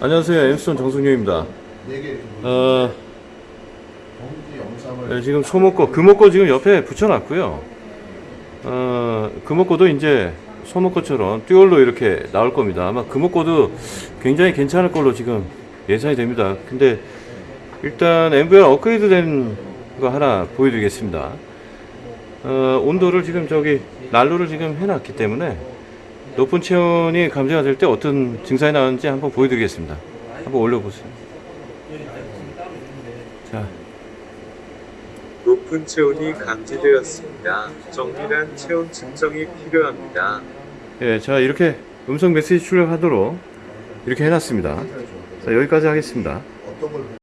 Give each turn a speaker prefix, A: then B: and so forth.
A: 안녕하세요. 엠스톤 정승용입니다. 어, 네, 지금 소목고, 금목고 지금 옆에 붙여놨고요. 어, 금목고도 이제 소목고처럼 듀얼로 이렇게 나올 겁니다. 아마 금목고도 굉장히 괜찮을 걸로 지금 예상이 됩니다. 근데 일단 MVR 업그레이드 된 거 하나 보여드리겠습니다. 어, 온도를 지금 저기 난로를 지금 해놨기 때문에 높은 체온이 감지가 될 때 어떤 증상이 나오는지 한번 보여드리겠습니다. 한번 올려보세요. 자,
B: 높은 체온이 감지되었습니다. 정밀한 체온 측정이 필요합니다.
A: 예, 자 이렇게 음성 메시지 출력하도록 이렇게 해놨습니다. 자 여기까지 하겠습니다.